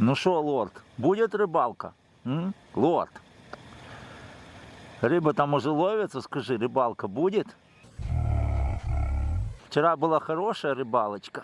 Ну что, лорд, будет рыбалка? М? Лорд. Рыба там уже ловится, скажи, рыбалка будет? Вчера была хорошая рыбалочка.